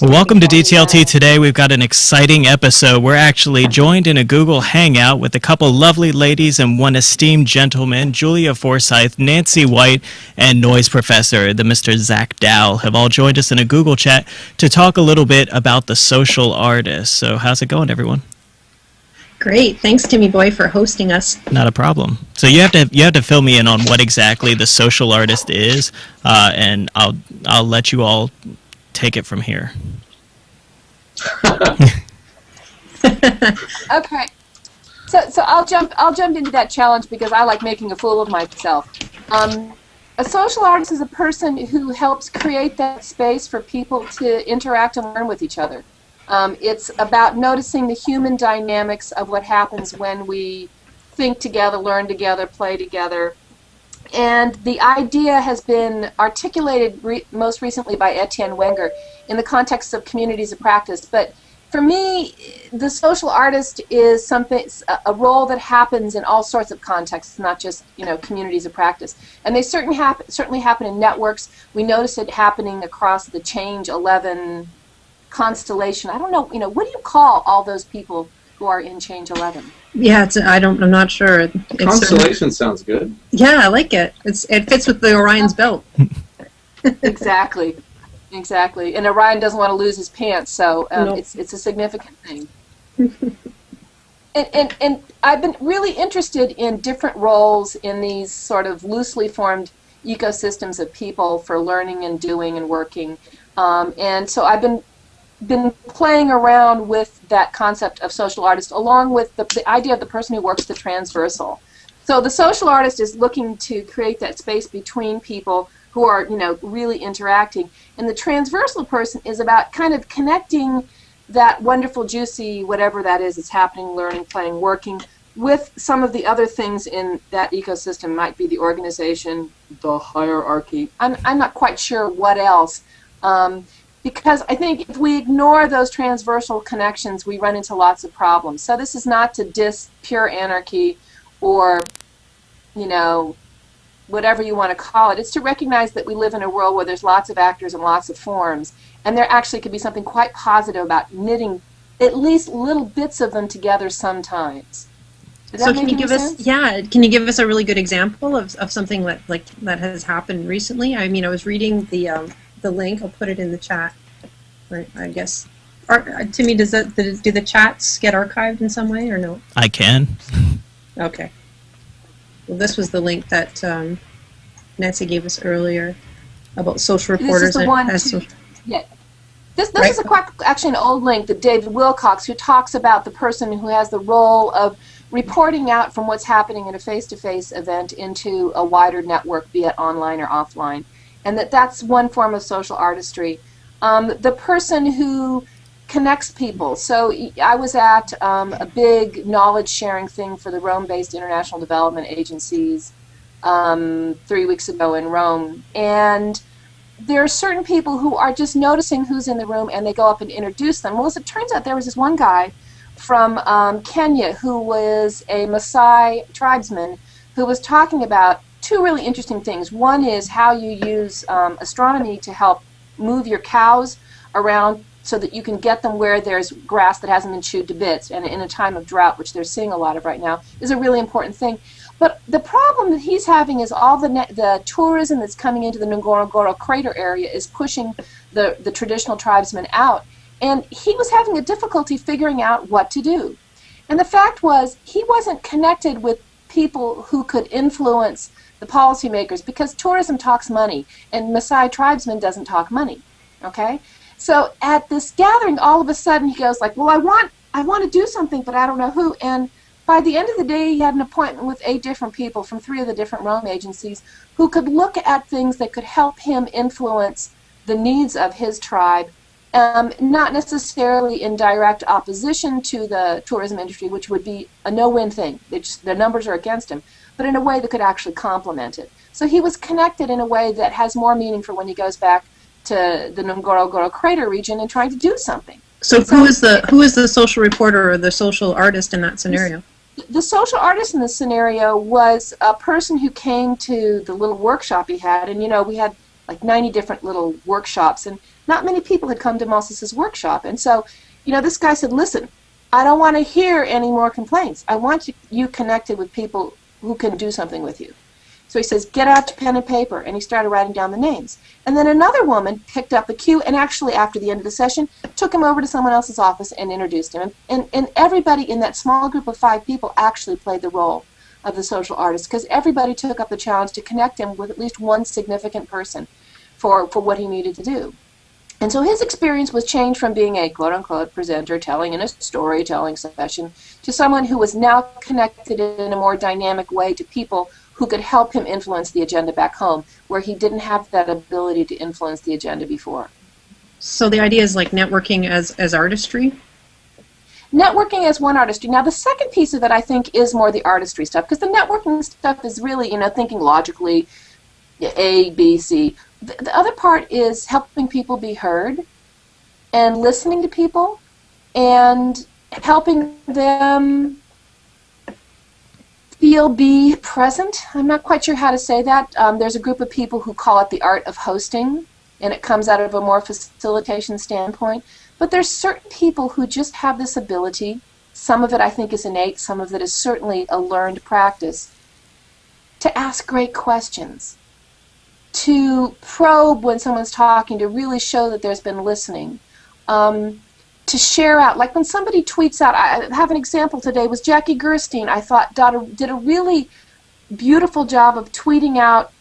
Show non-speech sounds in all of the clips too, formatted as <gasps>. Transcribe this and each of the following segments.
Welcome to DTLT today. We've got an exciting episode. We're actually joined in a Google Hangout with a couple lovely ladies and one esteemed gentleman, Julia Forsyth, Nancy White, and noise professor, the Mr. Zach Dow, have all joined us in a Google chat to talk a little bit about the social artist. So, how's it going, everyone? Great. Thanks, Timmy Boy, for hosting us. Not a problem. So you have to you have to fill me in on what exactly the social artist is, uh, and I'll I'll let you all take it from here. <laughs> okay. So, so I'll jump. I'll jump into that challenge because I like making a fool of myself. Um, a social artist is a person who helps create that space for people to interact and learn with each other. Um, it's about noticing the human dynamics of what happens when we think together, learn together, play together, and the idea has been articulated re most recently by Etienne Wenger in the context of communities of practice. But for me, the social artist is something a role that happens in all sorts of contexts, not just you know communities of practice. And they certain hap certainly happen in networks. We notice it happening across the Change 11 constellation. I don't know, you know, what do you call all those people who are in Change 11? Yeah, it's, I don't. I'm not sure. It's, Constellation sounds good. Yeah, I like it. It's it fits with the Orion's belt. <laughs> exactly, exactly. And Orion doesn't want to lose his pants, so um, nope. it's it's a significant thing. and, and and I've been really interested in different roles in these sort of loosely formed ecosystems of people for learning and doing and working. Um, and so I've been been playing around with that concept of social artist along with the, the idea of the person who works the transversal. So the social artist is looking to create that space between people who are, you know, really interacting. And the transversal person is about kind of connecting that wonderful, juicy, whatever that is, is happening, learning, playing, working, with some of the other things in that ecosystem. Might be the organization, the hierarchy. I'm, I'm not quite sure what else. Um, because I think if we ignore those transversal connections, we run into lots of problems. So this is not to diss pure anarchy or, you know, whatever you want to call it. It's to recognize that we live in a world where there's lots of actors and lots of forms, and there actually could be something quite positive about knitting at least little bits of them together sometimes. So can you give sense? us yeah can you give us a really good example of, of something that like that has happened recently i mean i was reading the um, the link. I'll put it in the chat. Right, I guess. Are, uh, Timmy, does that do the chats get archived in some way or no? I can. Okay. Well, this was the link that um, Nancy gave us earlier about social reporters. This is the one. To, yeah. This, this right. is a quite, actually an old link that David Wilcox, who talks about the person who has the role of reporting out from what's happening in a face-to-face -face event into a wider network, be it online or offline and that that's one form of social artistry. Um, the person who connects people. So I was at um, a big knowledge sharing thing for the Rome-based international development agencies um, three weeks ago in Rome, and there are certain people who are just noticing who's in the room and they go up and introduce them. Well, as it turns out, there was this one guy from um, Kenya who was a Maasai tribesman who was talking about two really interesting things. One is how you use um, astronomy to help move your cows around so that you can get them where there's grass that hasn't been chewed to bits. And in a time of drought, which they're seeing a lot of right now, is a really important thing. But the problem that he's having is all the the tourism that's coming into the Ngorongoro crater area is pushing the, the traditional tribesmen out. And he was having a difficulty figuring out what to do. And the fact was, he wasn't connected with people who could influence the policymakers, because tourism talks money, and Maasai tribesmen doesn't talk money. Okay, so at this gathering, all of a sudden he goes like, "Well, I want, I want to do something, but I don't know who." And by the end of the day, he had an appointment with eight different people from three of the different Rome agencies who could look at things that could help him influence the needs of his tribe, um, not necessarily in direct opposition to the tourism industry, which would be a no-win thing. Just, the numbers are against him, but in a way that could actually complement it. So he was connected in a way that has more meaning for when he goes back to the Ngorongoro crater region and trying to do something. So, so who is the who is the social reporter or the social artist in that scenario? The social artist in this scenario was a person who came to the little workshop he had, and you know we had like 90 different little workshops, and not many people had come to Moses's workshop, and so you know this guy said, "Listen, I don't want to hear any more complaints. I want you, you connected with people who can do something with you." So he says, get out to pen and paper, and he started writing down the names. And then another woman picked up the cue, and actually, after the end of the session, took him over to someone else's office and introduced him. And, and everybody in that small group of five people actually played the role of the social artist, because everybody took up the challenge to connect him with at least one significant person for, for what he needed to do. And so his experience was changed from being a quote unquote presenter telling in a storytelling session to someone who was now connected in a more dynamic way to people who could help him influence the agenda back home, where he didn't have that ability to influence the agenda before. So the idea is like networking as, as artistry? Networking as one artistry. Now the second piece of it I think is more the artistry stuff, because the networking stuff is really, you know, thinking logically, A, B, C. The, the other part is helping people be heard and listening to people and helping them feel be present. I'm not quite sure how to say that. Um, there's a group of people who call it the art of hosting, and it comes out of a more facilitation standpoint. But there's certain people who just have this ability. Some of it I think is innate, some of it is certainly a learned practice. To ask great questions, to probe when someone's talking, to really show that there's been listening. Um, to share out. Like when somebody tweets out, I have an example today, was Jackie Gerstein, I thought did a really beautiful job of tweeting out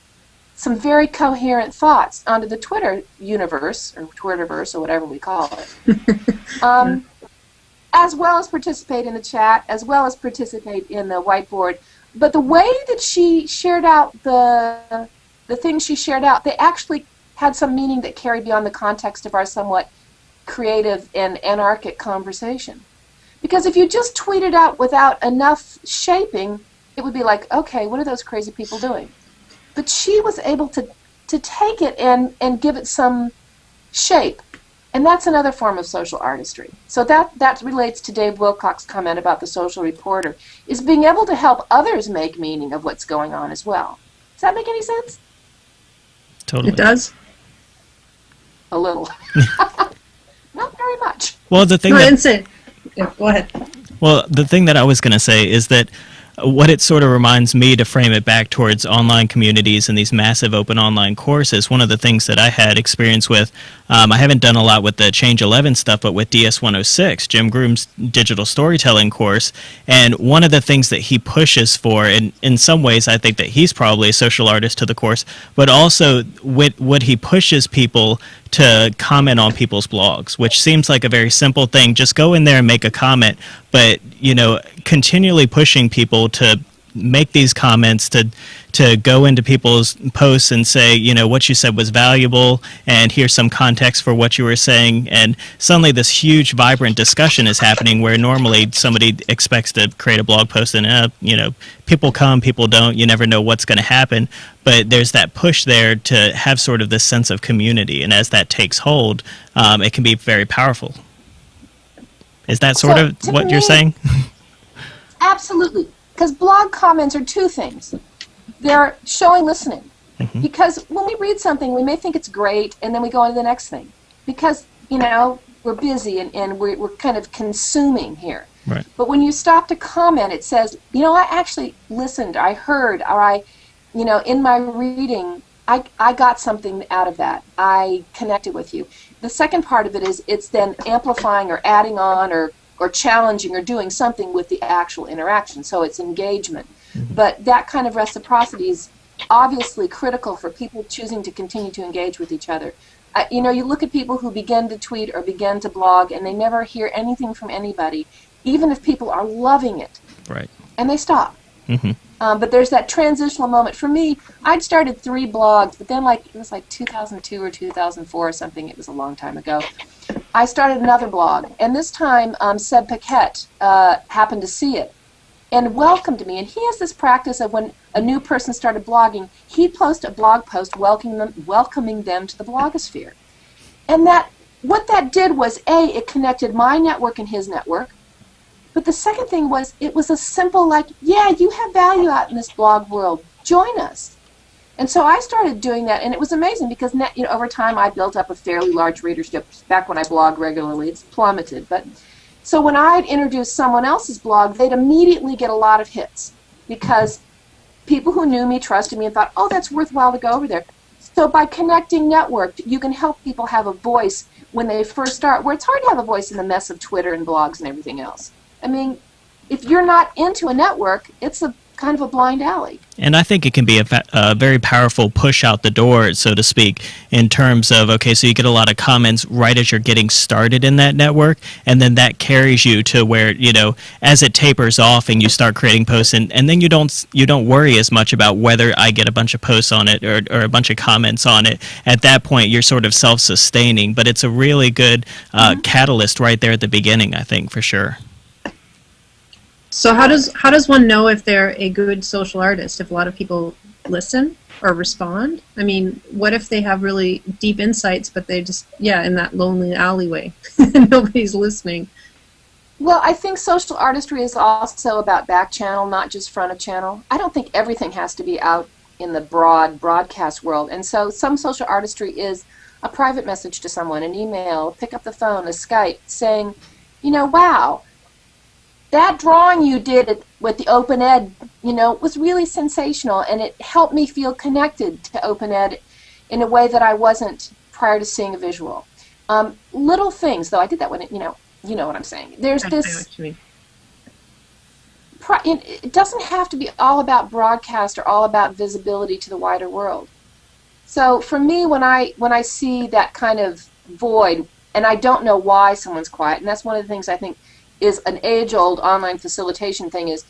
some very coherent thoughts onto the Twitter universe, or Twitterverse, or whatever we call it. <laughs> um, as well as participate in the chat, as well as participate in the whiteboard. But the way that she shared out the the things she shared out, they actually had some meaning that carried beyond the context of our somewhat creative and anarchic conversation. Because if you just tweet it out without enough shaping, it would be like, okay, what are those crazy people doing? But she was able to, to take it and, and give it some shape. And that's another form of social artistry. So that, that relates to Dave Wilcox's comment about the social reporter, is being able to help others make meaning of what's going on as well. Does that make any sense? Totally. It does. A little. <laughs> Not very much. Well, the thing no, that, yeah, go ahead. Well, the thing that I was going to say is that what it sort of reminds me to frame it back towards online communities and these massive open online courses, one of the things that I had experience with, um, I haven't done a lot with the Change 11 stuff, but with DS 106, Jim Groom's digital storytelling course. And one of the things that he pushes for, and in some ways, I think that he's probably a social artist to the course, but also what, what he pushes people to comment on people's blogs, which seems like a very simple thing. Just go in there and make a comment, but you know, continually pushing people to make these comments to to go into people's posts and say you know what you said was valuable and here's some context for what you were saying. And suddenly this huge vibrant discussion is happening where normally somebody expects to create a blog post and uh, you know people come people don't you never know what's going to happen. But there's that push there to have sort of this sense of community. And as that takes hold um, it can be very powerful. Is that sort So, of what you're saying? <laughs> Absolutely. Because blog comments are two things. They're showing listening. Mm-hmm. Because when we read something, we may think it's great, and then we go on to the next thing. Because, you know, we're busy and, and we're, we're kind of consuming here. Right. But when you stop to comment, it says, you know, I actually listened, I heard, or I, you know, in my reading, I, I got something out of that. I connected with you. The second part of it is it's then amplifying or adding on or, or challenging or doing something with the actual interaction. So it's engagement. But that kind of reciprocity is obviously critical for people choosing to continue to engage with each other. Uh, you know, you look at people who begin to tweet or begin to blog and they never hear anything from anybody, even if people are loving it, right and they stop. hmm Um, but there's that transitional moment. For me, I'd started three blogs, but then like it was like 2002 or 2004 or something. It was a long time ago. I started another blog, and this time um, Seb Paquet uh, happened to see it and welcomed me. And he has this practice of when a new person started blogging, he'd post a blog post welcoming them, welcoming them to the blogosphere. And that what that did was a it connected my network and his network but the second thing was it was a simple like, yeah, you have value out in this blog world. Join us. And so I started doing that, and it was amazing because you know, over time I built up a fairly large readership. Back when I blogged regularly, it's plummeted. But so when I'd introduce someone else's blog, they'd immediately get a lot of hits because people who knew me, trusted me, and thought, oh, that's worthwhile to go over there. So by connecting networked, you can help people have a voice when they first start, where it's hard to have a voice in the mess of Twitter and blogs and everything else. I mean, if you're not into a network, it's a kind of a blind alley. And I think it can be a, a, very powerful push out the door, so to speak, in terms of okay, so you get a lot of comments right as you're getting started in that network, and then that carries you to where you know as it tapers off and you start creating posts, and, and then you don't you don't worry as much about whether I get a bunch of posts on it or, or a bunch of comments on it. At that point, you're sort of self sustaining, but it's a really good uh, mm-hmm. catalyst right there at the beginning, I think, for sure. So how does how does one know if they're a good social artist? If a lot of people listen or respond? I mean, what if they have really deep insights, but they just yeah in that lonely alleyway, <laughs> nobody's listening? Well, I think social artistry is also about back channel, not just front of channel. I don't think everything has to be out in the broad broadcast world, and so some social artistry is a private message to someone, an email, pick up the phone, a Skype, saying, you know, wow that drawing you did with the open ed you know was really sensational and it helped me feel connected to open ed in a way that i wasn't prior to seeing a visual. Um, little things though i did that when it, you know you know what i'm saying. There's this it doesn't have to be all about broadcast or all about visibility to the wider world. So for me when i when i see that kind of void and i don't know why someone's quiet and that's one of the things i think is an age-old online facilitation thing is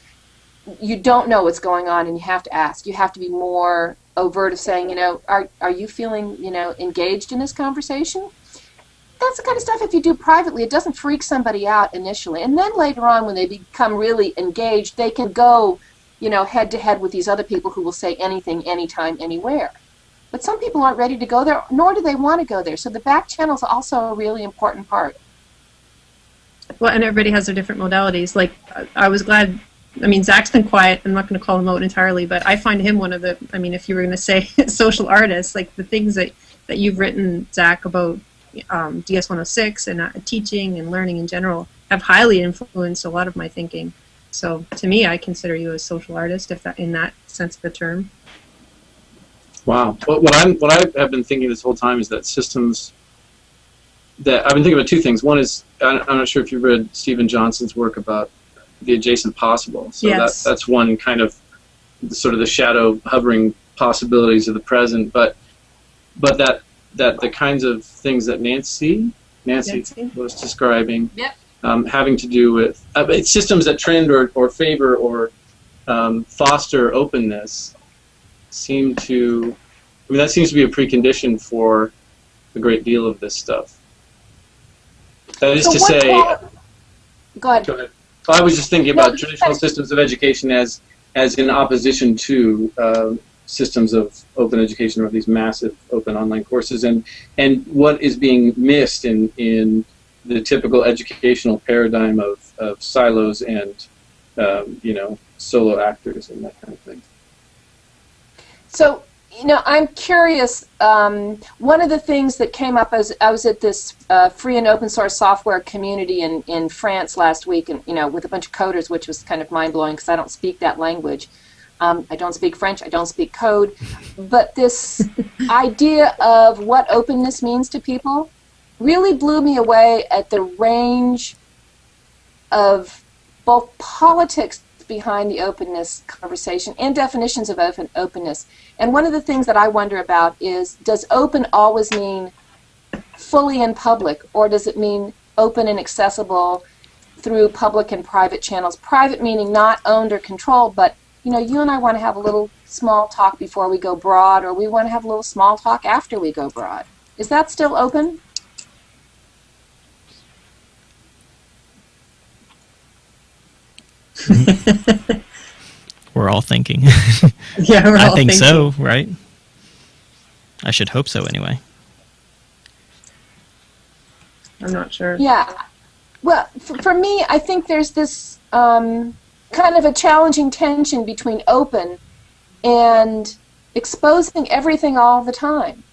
you don't know what's going on and you have to ask. You have to be more overt of saying, you know, are, are you feeling, you know, engaged in this conversation? That's the kind of stuff if you do privately, it doesn't freak somebody out initially. And then later on when they become really engaged, they can go, you know, head to head with these other people who will say anything, anytime, anywhere. But some people aren't ready to go there, nor do they want to go there. So the back channel is also a really important part well, and everybody has their different modalities. Like, I was glad. I mean, Zach's been quiet. I'm not going to call him out entirely, but I find him one of the. I mean, if you were going to say <laughs> social artists, like the things that that you've written, Zach, about um, DS106 and uh, teaching and learning in general, have highly influenced a lot of my thinking. So, to me, I consider you a social artist, if that in that sense of the term. Wow. What, what I'm what I have been thinking this whole time is that systems that I've been thinking about two things. One is I'm not sure if you've read Steven Johnson's work about the adjacent possible. So yes. that that's one kind of sort of the shadow hovering possibilities of the present. But but that that the kinds of things that Nancy Nancy, Nancy. was describing, yep. um, having to do with uh, systems that trend or, or favor or um, foster openness, seem to. I mean, that seems to be a precondition for a great deal of this stuff. That is so to say. Go ahead. Go ahead. I was just thinking about no, traditional systems of education as as in opposition to uh, systems of open education or these massive open online courses, and and what is being missed in in the typical educational paradigm of, of silos and um, you know solo actors and that kind of thing. So you know, I'm curious. Um, one of the things that came up as I was at this uh, free and open source software community in, in France last week, and you know, with a bunch of coders, which was kind of mind blowing because I don't speak that language. Um, I don't speak French. I don't speak code. But this <laughs> idea of what openness means to people really blew me away at the range of both politics behind the openness conversation and definitions of open openness. And one of the things that I wonder about is does open always mean fully in public or does it mean open and accessible through public and private channels? Private meaning not owned or controlled, but you know, you and I want to have a little small talk before we go broad, or we want to have a little small talk after we go broad. Is that still open? <laughs> We're all thinking. <laughs> yeah, we're I all think thinking. so, right? I should hope so anyway. I'm not sure. Yeah. Well, for, for me, I think there's this um, kind of a challenging tension between open and exposing everything all the time.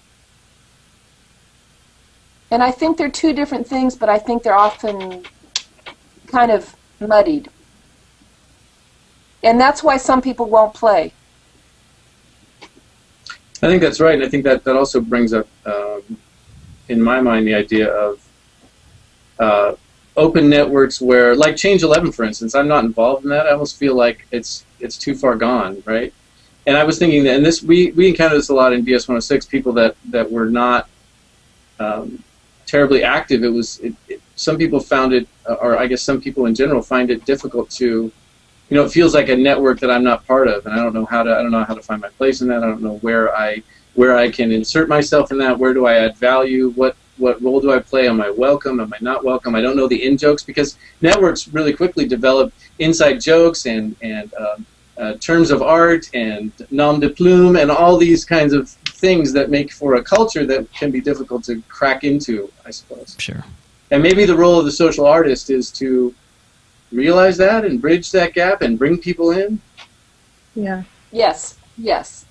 And I think they're two different things, but I think they're often kind of muddied. And that's why some people won't play. I think that's right, and I think that that also brings up, um, in my mind, the idea of uh, open networks where, like Change 11, for instance, I'm not involved in that. I almost feel like it's it's too far gone, right? And I was thinking that, and this we we encountered this a lot in DS 106. People that that were not um, terribly active. It was it, it, some people found it, or I guess some people in general find it difficult to you know, it feels like a network that I'm not part of, and I don't know how to. I don't know how to find my place in that. I don't know where I where I can insert myself in that. Where do I add value? What what role do I play? Am I welcome? Am I not welcome? I don't know the in jokes because networks really quickly develop inside jokes and and um, uh, terms of art and nom de plume and all these kinds of things that make for a culture that can be difficult to crack into. I suppose. Sure. And maybe the role of the social artist is to realize that and bridge that gap and bring people in? Yeah. Yes, yes.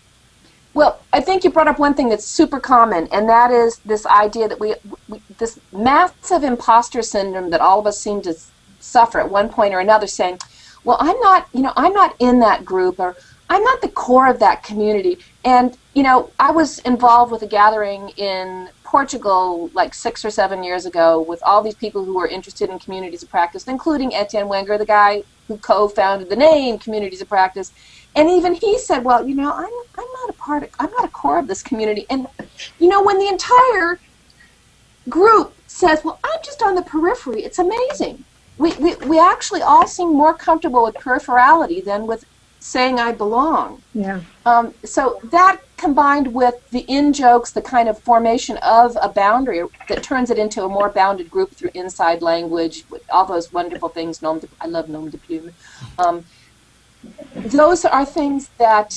Well, I think you brought up one thing that's super common, and that is this idea that we, we this massive imposter syndrome that all of us seem to suffer at one point or another, saying, "Well, I'm not, you know, I'm not in that group, or I'm not the core of that community." And you know, I was involved with a gathering in Portugal like six or seven years ago with all these people who were interested in communities of practice, including Etienne Wenger, the guy who co-founded the name Communities of Practice. And even he said, "Well, you know, I'm I'm not a part of, I'm not a core of this community." And you know, when the entire group says, "Well, I'm just on the periphery," it's amazing. We we we actually all seem more comfortable with peripherality than with saying I belong. Yeah. Um, so that combined with the in jokes, the kind of formation of a boundary that turns it into a more bounded group through inside language, all those wonderful things. Nom de, I love nom de plume. Um, those are things that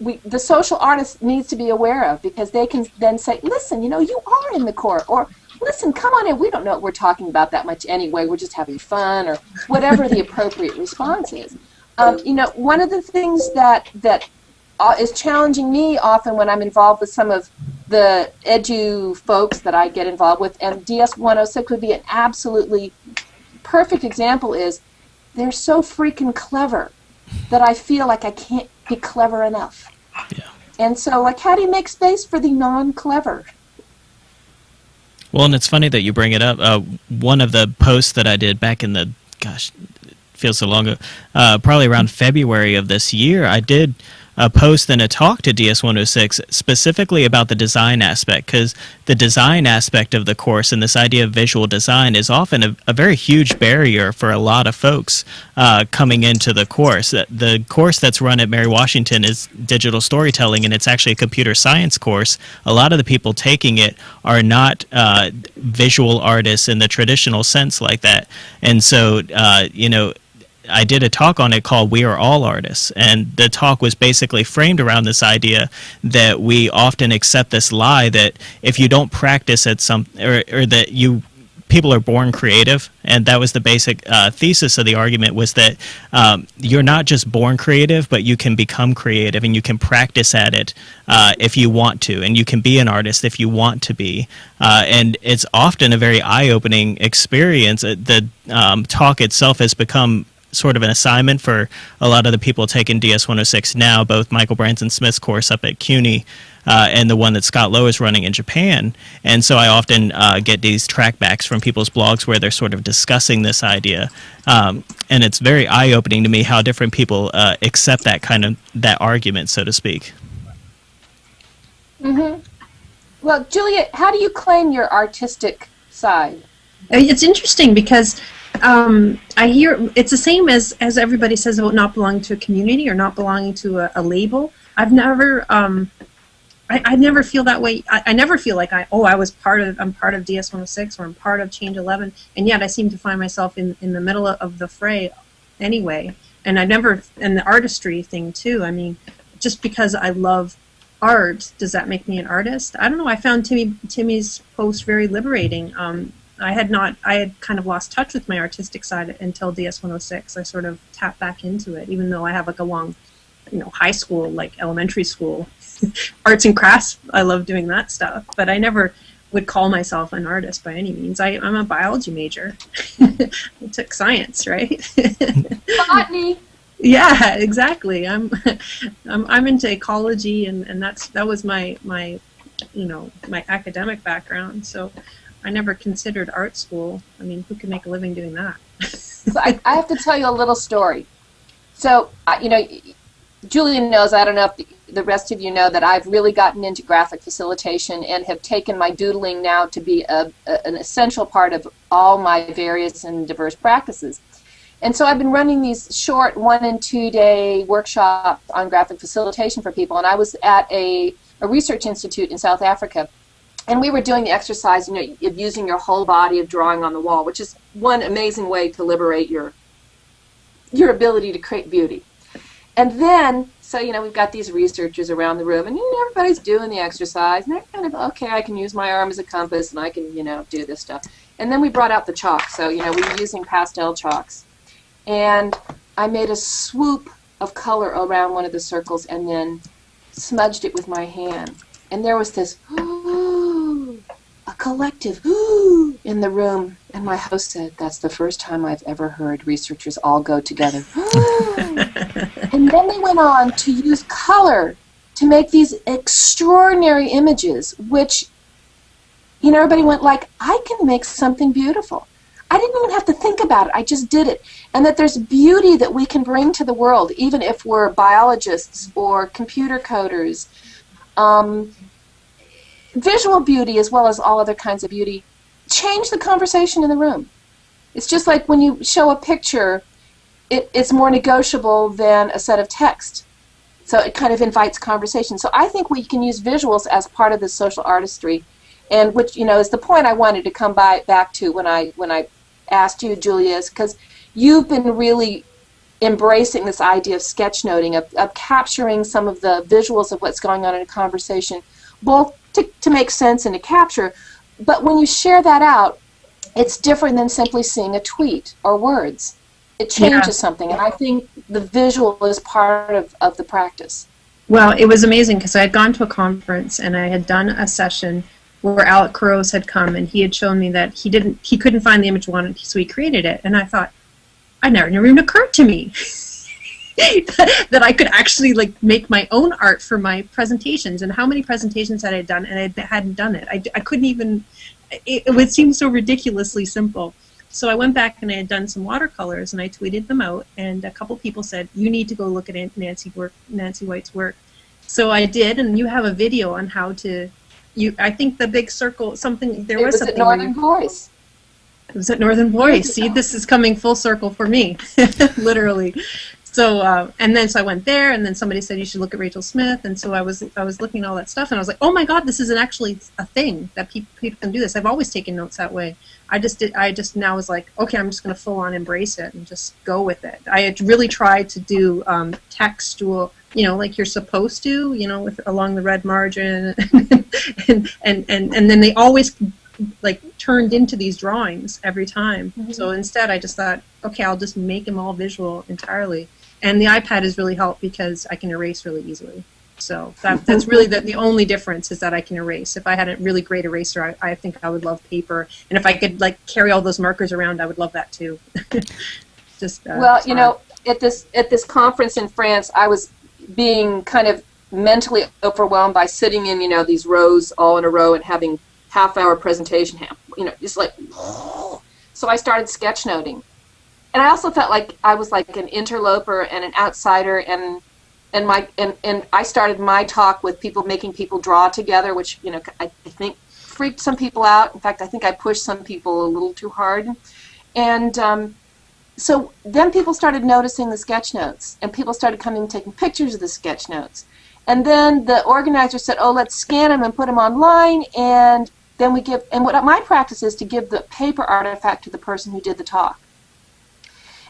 we, the social artist needs to be aware of because they can then say, listen, you know, you are in the core, or listen, come on in. We don't know what we're talking about that much anyway. We're just having fun, or whatever the appropriate response is. Um, you know, one of the things that that is challenging me often when I'm involved with some of the edu folks that I get involved with, and DS 106 would be an absolutely perfect example. Is they're so freaking clever that I feel like I can't be clever enough. Yeah. And so, like, how do you make space for the non-clever? Well, and it's funny that you bring it up. Uh, one of the posts that I did back in the, gosh, it feels so long ago, uh, probably around February of this year, I did a post and a talk to DS106 specifically about the design aspect because the design aspect of the course and this idea of visual design is often a, a very huge barrier for a lot of folks uh, coming into the course. The course that's run at Mary Washington is digital storytelling and it's actually a computer science course. A lot of the people taking it are not uh, visual artists in the traditional sense like that. And so, uh, you know, I did a talk on it called We Are All Artists. And the talk was basically framed around this idea that we often accept this lie that if you don't practice at some, or, or that you, people are born creative. And that was the basic uh, thesis of the argument was that um, you're not just born creative, but you can become creative and you can practice at it uh, if you want to. And you can be an artist if you want to be. Uh, and it's often a very eye-opening experience. The um, talk itself has become sort of an assignment for a lot of the people taking DS 106 now, both Michael Branson Smith's course up at CUNY uh, and the one that Scott Lowe is running in Japan. And so I often uh, get these trackbacks from people's blogs where they're sort of discussing this idea. Um, and it's very eye opening to me how different people uh, accept that kind of that argument, so to speak. Mm-hmm. Well, Juliet, how do you claim your artistic side? It's interesting because um, I hear it's the same as as everybody says about not belonging to a community or not belonging to a, a label. I've never, um, I, I never feel that way. I, I never feel like I, oh, I was part of, I'm part of DS 106 or I'm part of Change 11, and yet I seem to find myself in in the middle of the fray, anyway. And I never, and the artistry thing too. I mean, just because I love art, does that make me an artist? I don't know. I found Timmy Timmy's post very liberating. Um, I had not, I had kind of lost touch with my artistic side until DS 106. I sort of tapped back into it, even though I have like a long, you know, high school, like elementary school, <laughs> arts and crafts. I love doing that stuff, but I never would call myself an artist by any means. I, I'm a biology major. <laughs> I took science, right? <laughs> Botany. yeah, exactly. I'm, I'm, I'm into ecology, and, and that's that was my my, you know, my academic background. So I never considered art school. I mean, who can make a living doing that? so I, I, have to tell you a little story. So, uh, you know, Julian knows, I don't know if the, the, rest of you know, that I've really gotten into graphic facilitation and have taken my doodling now to be a, a, an essential part of all my various and diverse practices. And so I've been running these short one and two day workshops on graphic facilitation for people. And I was at a, a research institute in South Africa and we were doing the exercise, you know, of using your whole body of drawing on the wall, which is one amazing way to liberate your your ability to create beauty. And then, so you know, we've got these researchers around the room, and you know, everybody's doing the exercise, and they're kind of okay. I can use my arm as a compass, and I can, you know, do this stuff. And then we brought out the chalk. So you know, we were using pastel chalks, and I made a swoop of color around one of the circles, and then smudged it with my hand. And there was this a collective <gasps> in the room. And my host said, That's the first time I've ever heard researchers all go together. <gasps> <gasps> and then they went on to use color to make these extraordinary images, which, you know, everybody went like, I can make something beautiful. I didn't even have to think about it. I just did it. And that there's beauty that we can bring to the world, even if we're biologists or computer coders. Um, visual beauty as well as all other kinds of beauty change the conversation in the room. It's just like when you show a picture, it, it's more negotiable than a set of text. So it kind of invites conversation. So I think we can use visuals as part of the social artistry, and which you know is the point I wanted to come by back to when I when I asked you, Julia, because you've been really embracing this idea of sketchnoting, of, of capturing some of the visuals of what's going on in a conversation, both to, to make sense and to capture. But when you share that out, it's different than simply seeing a tweet or words. It changes yeah. something, and I think the visual is part of, of the practice. Well, it was amazing because I had gone to a conference and I had done a session where Alec Couros had come and he had shown me that he didn't he couldn't find the image he wanted, so he created it. And I thought, I never never even occurred to me. <laughs> <laughs> that I could actually like make my own art for my presentations. And how many presentations had I done, and I hadn't done it. I, I couldn't even. It, it would seem so ridiculously simple. So I went back and I had done some watercolors, and I tweeted them out. And a couple people said, "You need to go look at Nancy work, Nancy White's work." So I did, and you have a video on how to. You, I think the big circle, something there it was, was something. Northern Voice. It was at Northern Voice. See, this is coming full circle for me, <laughs> literally. So uh, and then so I went there, and then somebody said you should look at Rachel Smith, and so I was I was looking at all that stuff, and I was like, oh my god, this is an actually a thing that people people can do this. I've always taken notes that way. I just did. I just now was like, okay, I'm just going to full on embrace it and just go with it. I had really tried to do um, textual, you know, like you're supposed to, you know, with along the red margin, <laughs> and, and and and then they always like turned into these drawings every time. Mm-hmm. So instead, I just thought, okay, I'll just make them all visual entirely and the iPad has really helped because I can erase really easily. So that, that's really the, the only difference is that I can erase. If I had a really great eraser, I, I think I would love paper. And if I could like carry all those markers around, I would love that too. <laughs> Just uh, well, you know, at this at this conference in France, I was being kind of mentally overwhelmed by sitting in you know these rows all in a row and having half hour presentation, you know, just like. <sighs> So I started sketchnoting, and I also felt like I was like an interloper and an outsider and and my and, and I started my talk with people making people draw together, which you know I, I think freaked some people out. In fact, I think I pushed some people a little too hard. And um, so then people started noticing the sketch notes, and people started coming and taking pictures of the sketch notes. And then the organizer said, "Oh, let's scan them and put them online." And then we give. And what my practice is to give the paper artifact to the person who did the talk.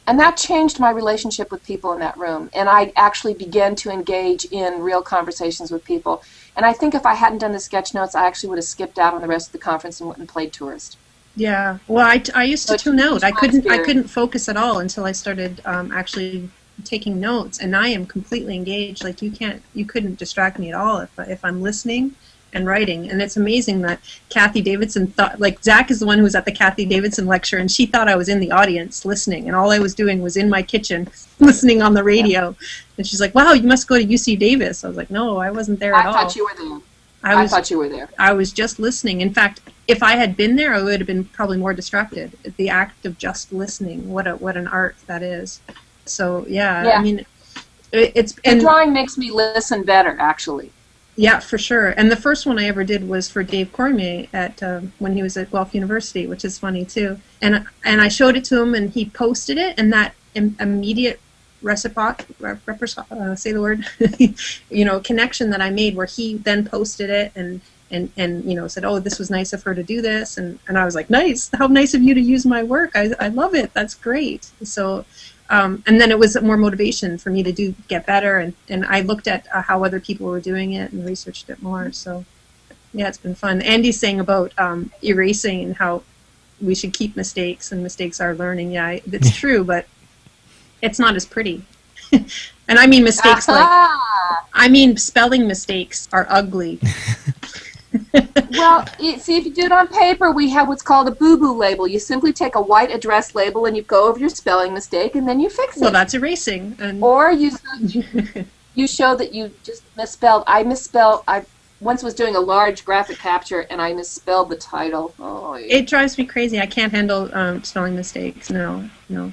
And that changed my relationship with people in that room. And I actually began to engage in real conversations with people. And I think if I hadn't done the sketch notes, I actually would have skipped out on the rest of the conference and went and played tourist. Yeah. Well, I, I used to tune out. I couldn't I couldn't focus at all until I started um, actually taking notes, and I am completely engaged. Like you can't you couldn't distract me at all if if I'm listening and writing. And it's amazing that Cathy Davidson thought, like, Zach is the one who was at the Cathy Davidson lecture, and she thought I was in the audience listening, and all I was doing was in my kitchen <laughs> listening on the radio. And she's like, wow, you must go to UC Davis. I was like, no, I wasn't there I at all. I thought you were there. I, was, I thought you were there. I was just listening. In fact, if I had been there, I would have been probably more distracted. The act of just listening, what a what an art that is. So yeah, yeah. I mean, it, it's the drawing makes me listen better, actually. Yeah, for sure. And the first one I ever did was for Dave Cormier at um, when he was at Guelph University, which is funny too. And and I showed it to him, and he posted it, and that Im- immediate reciproc, uh, say the word, <laughs> you know, connection that I made, where he then posted it and and and you know said, oh, this was nice of her to do this, and and I was like, nice, how nice of you to use my work. I I love it. That's great. So um, and then it was more motivation for me to do get better. And, and I looked at uh, how other people were doing it and researched it more. So yeah it's been fun. Andy's saying about um, erasing and how we should keep mistakes and mistakes are learning. Yeah it's true but it's not as pretty. <laughs> And I mean mistakes like I mean spelling mistakes are ugly <laughs> well, see, if you do it on paper, we have what's called a boo-boo label. You simply take a white address label and you go over your spelling mistake, and then you fix it. Well, that's erasing. And or you you show that you just misspelled. I misspelled. I once was doing a large graphic capture and I misspelled the title. Oh, it drives me crazy. I can't handle um, spelling mistakes. No, no.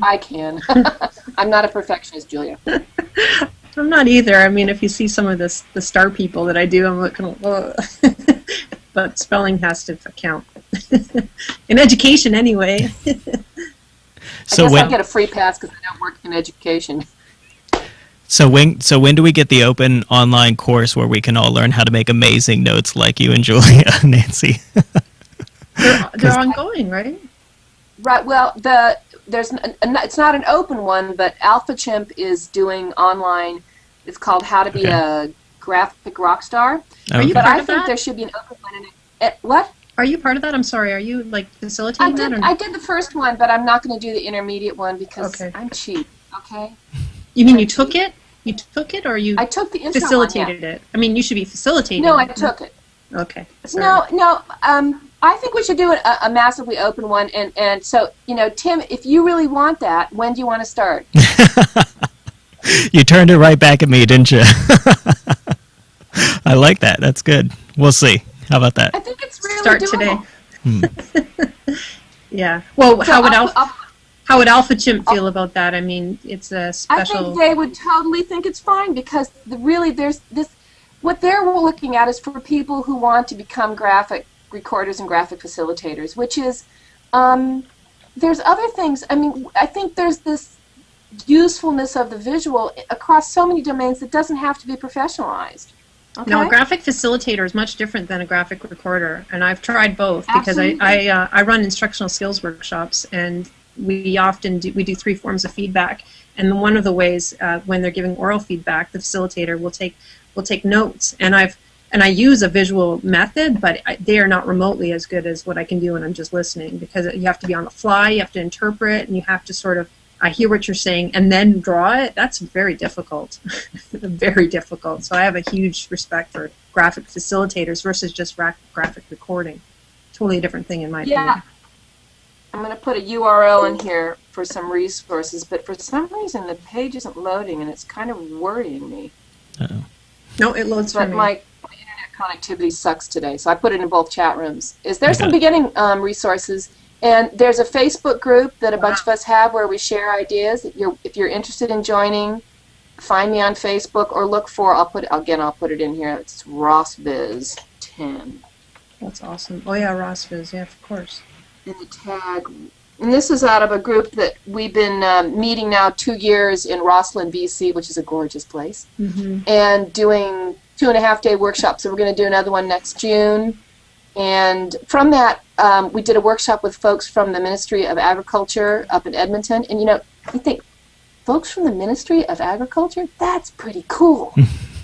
I can. <laughs> I'm not a perfectionist, Julia. <laughs> I'm not either. I mean, if you see some of the the star people that I do, I'm looking. <laughs> but spelling has to count <laughs> in education anyway. <laughs> so I guess when, I get a free pass because I don't work in education. So when so when do we get the open online course where we can all learn how to make amazing notes like you and Julia, Nancy? they're, they're ongoing, right? Right. Well, the there's an, it's not an open one, but Alphachimp is doing online. It's called How to Be okay. a Graphic Rock Star. Are you but part I of think that? there should be an open one. In it. What? Are you part of that? I'm sorry. Are you like facilitating I did, that? Or I did the first one, but I'm not going to do the intermediate one because okay. I'm cheap. Okay. You mean I'm you took it? You took it, or you? I took the facilitated one, yeah. it. I mean, you should be facilitating. No, I took it. Okay. Sorry. No, no. Um, I think we should do a, a, massively open one, and and so you know, Tim, if you really want that, when do you want to start? <laughs> you turned it right back at me, didn't you? <laughs> I like that. That's good. We'll see. How about that? I think it's really start doable. today. Hmm. <laughs> yeah. Well, so how would Alpha, Alpha, how would Alphachimp feel about that? I mean, it's a special. I think they would totally think it's fine because the, really, there's this. What they're looking at is for people who want to become graphic recorders and graphic facilitators, which is um, there's other things. I mean, I think there's this usefulness of the visual across so many domains that doesn't have to be professionalized. Okay? No, a graphic facilitator is much different than a graphic recorder, and I've tried both because I I, uh, I run instructional skills workshops, and we often do we do three forms of feedback. And one of the ways uh, when they're giving oral feedback, the facilitator will take will take notes, and I've and I use a visual method, but they are not remotely as good as what I can do when I'm just listening because you have to be on the fly, you have to interpret, and you have to sort of I hear what you're saying and then draw it. That's very difficult, <laughs> very difficult. So I have a huge respect for graphic facilitators versus just graphic recording. Totally a different thing in my yeah. opinion. I'm going to put a URL in here for some resources, but for some reason the page isn't loading, and it's kind of worrying me. Uh-oh. No, it loads but for me. My, my internet connectivity sucks today, so I put it in both chat rooms. Is there okay. some beginning um, resources? And there's a Facebook group that a bunch of us have where we share ideas. If you're, if you're interested in joining, find me on Facebook or look for. I'll put again. I'll put it in here. It's RossViz 10. That's awesome. Oh yeah, RossViz. Yeah, of course. And the tag And this is out of a group that we've been um, meeting now two years in Rossland, BC, which is a gorgeous place, hmm and doing two and a half day workshop. So we're going to do another one next June. And from that, um, we did a workshop with folks from the Ministry of Agriculture up in Edmonton. And you know, you think, folks from the Ministry of Agriculture? That's pretty cool.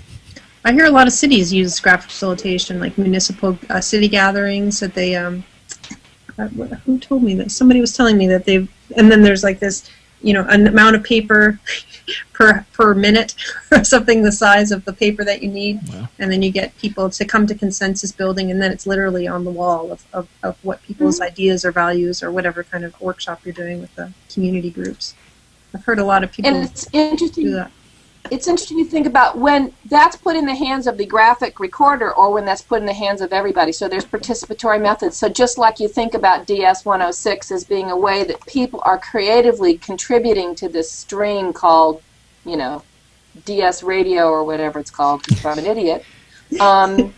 <laughs> I hear a lot of cities use graphic facilitation, like municipal uh, city gatherings that they, um, uh, who told me that? Somebody was telling me that they've. And then there's like this, you know, an amount of paper <laughs> per per minute, <laughs> or something the size of the paper that you need, Wow. and then you get people to come to consensus building, and then it's literally on the wall of, of, of what people's mm-hmm. ideas or values or whatever kind of workshop you're doing with the community groups. I've heard a lot of people And it's do that. It's interesting to think about when that's put in the hands of the graphic recorder or when that's put in the hands of everybody. So there's participatory methods. So just like you think about DS 106 as being a way that people are creatively contributing to this stream called, you know, DS radio or whatever it's called, because I'm an idiot. Um,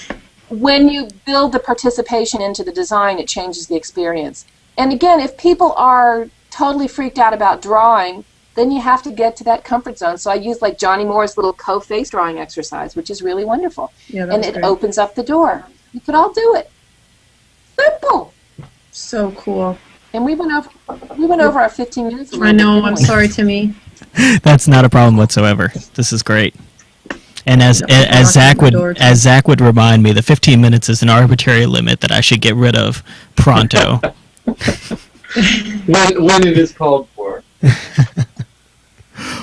<laughs> when you build the participation into the design, it changes the experience. And again, if people are totally freaked out about drawing, then you have to get to that comfort zone. So I use like Johnny Moore's little co-face drawing exercise, which is really wonderful. Yeah, and it great. opens up the door. You could all do it. Simple. so cool. And we went over we went over our 15 minutes. I know. I'm we? sorry, Timmy. <laughs> That's not a problem whatsoever. This is great. And as as Zach would as Zach would remind me, the 15 minutes is an arbitrary limit that I should get rid of pronto. <laughs> When when it is called for. <laughs>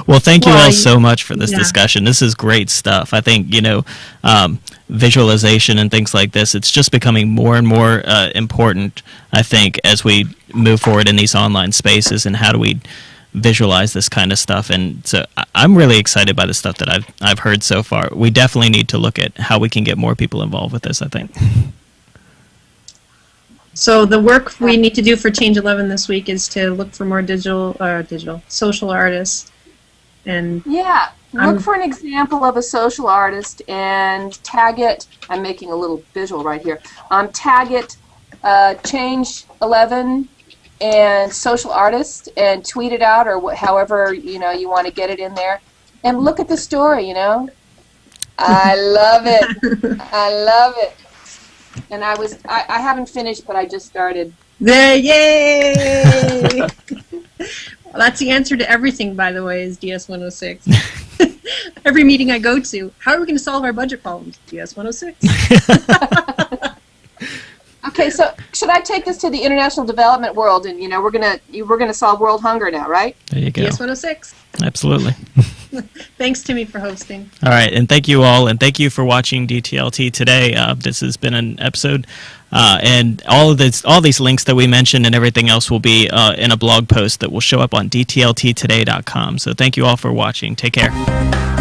Well, thank you Well, all so much for this yeah. discussion. This is great stuff. I think you know, um, visualization and things like this. It's just becoming more and more uh, important. I think as we move forward in these online spaces, and how do we visualize this kind of stuff? And so I'm really excited by the stuff that I've I've heard so far. We definitely need to look at how we can get more people involved with this. I think. So the work we need to do for Change 11 this week is to look for more digital, uh, digital social artists, and Yeah. Look for an example of a social artist and tag it. I'm making a little visual right here. Um, tag it, uh, change 11 and social artist and tweet it out or however you know you want to get it in there. And look at the story. You know, I love it. <laughs> I love it. And I was I, I haven't finished, but I just started. there, yay! <laughs> well, that's the answer to everything, by the way, is DS 106. <laughs> Every meeting I go to, how are we going to solve our budget problems? DS 106. <laughs> Okay, so should I take this to the international development world? And you know, we're gonna we're gonna solve world hunger now, right? There you go. DS 106. Absolutely. <laughs> Thanks, Timmy, for hosting. All right, and thank you all, and thank you for watching DTLT today. Uh, this has been an episode, uh, and all of this, all these links that we mentioned and everything else will be uh, in a blog post that will show up on DTLTtoday.com. So thank you all for watching. Take care.